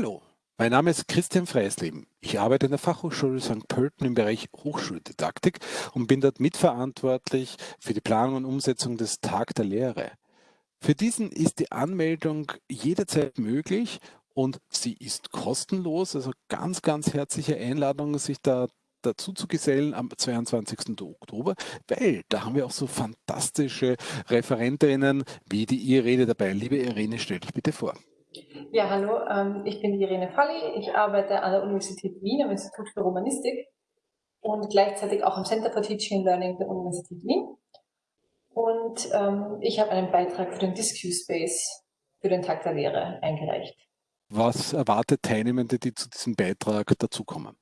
Hallo, mein Name ist Christian Freisleben. Ich arbeite in der Fachhochschule St. Pölten im Bereich Hochschuldidaktik und bin dort mitverantwortlich für die Planung und Umsetzung des Tag der Lehre. Für diesen ist die Anmeldung jederzeit möglich und sie ist kostenlos. Also ganz, ganz herzliche Einladung, sich da dazu zu gesellen am 22. Oktober, weil da haben wir auch so fantastische Referentinnen wie die Irene dabei. Liebe Irene, stell dich bitte vor. Ja, hallo, ähm, ich bin Irene Falli. Ich arbeite an der Universität Wien am Institut für Romanistik und gleichzeitig auch am Center for Teaching and Learning der Universität Wien. Und ähm, ich habe einen Beitrag für den Disque Space für den Tag der Lehre eingereicht. Was erwartet Teilnehmende, die zu diesem Beitrag dazukommen?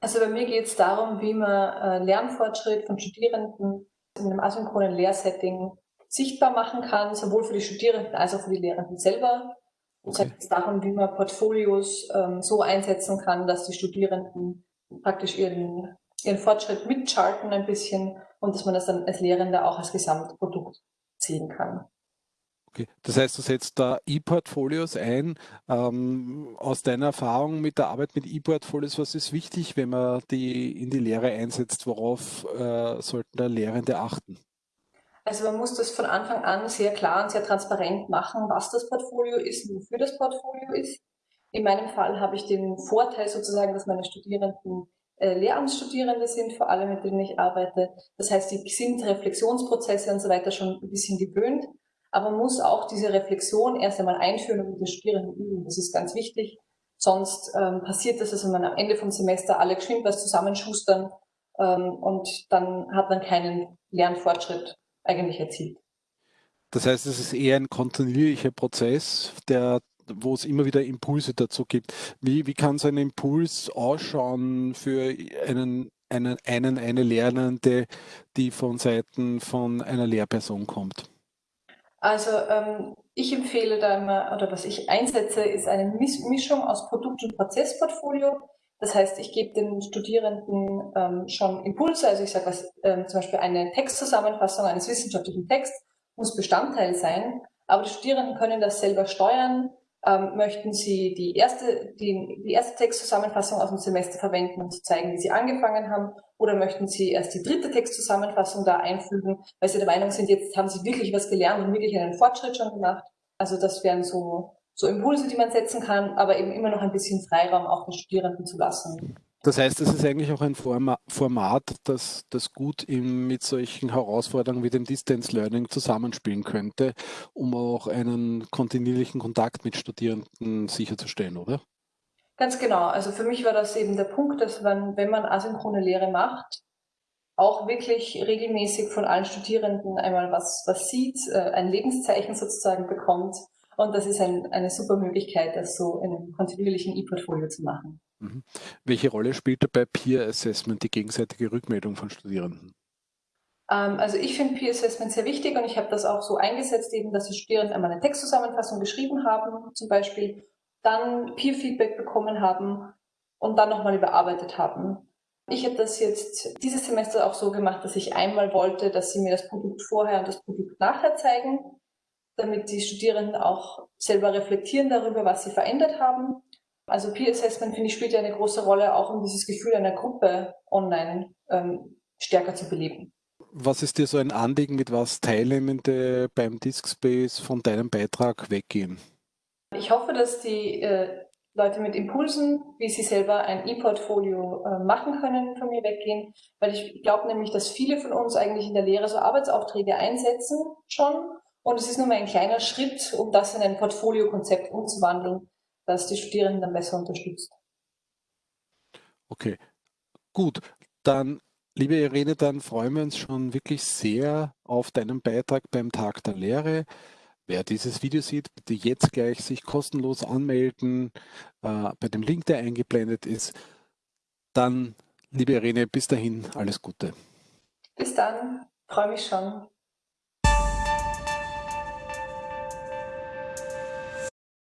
Also bei mir geht es darum, wie man äh, Lernfortschritt von Studierenden in einem asynchronen Lehrsetting sichtbar machen kann, sowohl für die Studierenden als auch für die Lehrenden selber Okay. Es geht darum, wie man Portfolios ähm, so einsetzen kann, dass die Studierenden praktisch ihren, ihren Fortschritt mitcharten ein bisschen und dass man das dann als Lehrender auch als Gesamtprodukt sehen kann. Okay. Das heißt, du setzt da E-Portfolios ein. Ähm, aus deiner Erfahrung mit der Arbeit mit E-Portfolios, was ist wichtig, wenn man die in die Lehre einsetzt? Worauf äh, sollten da Lehrende achten? Also man muss das von Anfang an sehr klar und sehr transparent machen, was das Portfolio ist und wofür das Portfolio ist. In meinem Fall habe ich den Vorteil sozusagen, dass meine Studierenden äh, Lehramtsstudierende sind, vor allem mit denen ich arbeite. Das heißt, die sind Reflexionsprozesse und so weiter schon ein bisschen gewöhnt. Aber man muss auch diese Reflexion erst einmal einführen und mit den Studierenden üben. Das ist ganz wichtig. Sonst ähm, passiert das, dass man am Ende vom Semester alle geschwind was zusammenschustern ähm, und dann hat man keinen Lernfortschritt eigentlich erzielt. Das heißt, es ist eher ein kontinuierlicher Prozess, der wo es immer wieder Impulse dazu gibt. Wie, wie kann so ein Impuls ausschauen für einen, einen, einen, eine Lernende, die von Seiten von einer Lehrperson kommt? Also ähm, ich empfehle da immer, oder was ich einsetze, ist eine Mischung aus Produkt- und Prozessportfolio. Das heißt, ich gebe den Studierenden ähm, schon Impulse, also ich sage, was ähm, zum Beispiel eine Textzusammenfassung eines wissenschaftlichen Texts muss Bestandteil sein, aber die Studierenden können das selber steuern. Ähm, möchten sie die erste, die, die erste Textzusammenfassung aus dem Semester verwenden, um zu zeigen, wie sie angefangen haben, oder möchten sie erst die dritte Textzusammenfassung da einfügen, weil sie der Meinung sind, jetzt haben sie wirklich was gelernt und wirklich einen Fortschritt schon gemacht. Also das wären so so Impulse, die man setzen kann, aber eben immer noch ein bisschen Freiraum auch den Studierenden zu lassen. Das heißt, es ist eigentlich auch ein Format, das, das gut in, mit solchen Herausforderungen wie dem Distance Learning zusammenspielen könnte, um auch einen kontinuierlichen Kontakt mit Studierenden sicherzustellen, oder? Ganz genau. Also für mich war das eben der Punkt, dass man, wenn man asynchrone Lehre macht, auch wirklich regelmäßig von allen Studierenden einmal was, was sieht, äh, ein Lebenszeichen sozusagen bekommt und das ist ein, eine super Möglichkeit, das so in einem kontinuierlichen E-Portfolio zu machen. Mhm. Welche Rolle spielt dabei Peer Assessment, die gegenseitige Rückmeldung von Studierenden? Ähm, also ich finde Peer Assessment sehr wichtig und ich habe das auch so eingesetzt, eben, dass die Studierenden einmal eine Textzusammenfassung geschrieben haben, zum Beispiel, dann Peer Feedback bekommen haben und dann nochmal überarbeitet haben. Ich habe das jetzt dieses Semester auch so gemacht, dass ich einmal wollte, dass sie mir das Produkt vorher und das Produkt nachher zeigen damit die Studierenden auch selber reflektieren darüber, was sie verändert haben. Also Peer Assessment, finde ich, spielt ja eine große Rolle, auch um dieses Gefühl einer Gruppe online ähm, stärker zu beleben. Was ist dir so ein Anliegen, mit was Teilnehmende beim Diskspace von deinem Beitrag weggehen? Ich hoffe, dass die äh, Leute mit Impulsen, wie sie selber ein E-Portfolio äh, machen können, von mir weggehen, weil ich glaube nämlich, dass viele von uns eigentlich in der Lehre so Arbeitsaufträge einsetzen schon und es ist nur mal ein kleiner Schritt, um das in ein Portfoliokonzept umzuwandeln, das die Studierenden dann besser unterstützt. Okay, gut. Dann, liebe Irene, dann freuen wir uns schon wirklich sehr auf deinen Beitrag beim Tag der Lehre. Wer dieses Video sieht, bitte jetzt gleich sich kostenlos anmelden äh, bei dem Link, der eingeblendet ist. Dann, liebe Irene, bis dahin alles Gute. Bis dann, freue mich schon.